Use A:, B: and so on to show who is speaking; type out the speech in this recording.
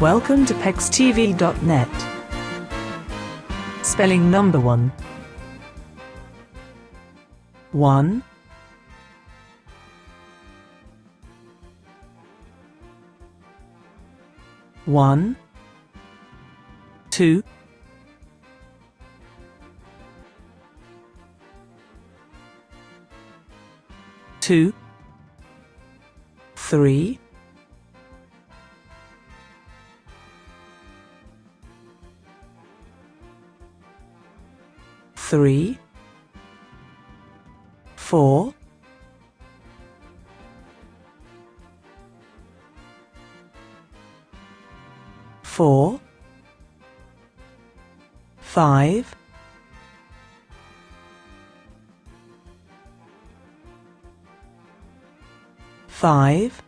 A: Welcome to PEXTV.net. Spelling number one. One. One. Two. Two. Three. Three. Four. Four. Five. Five.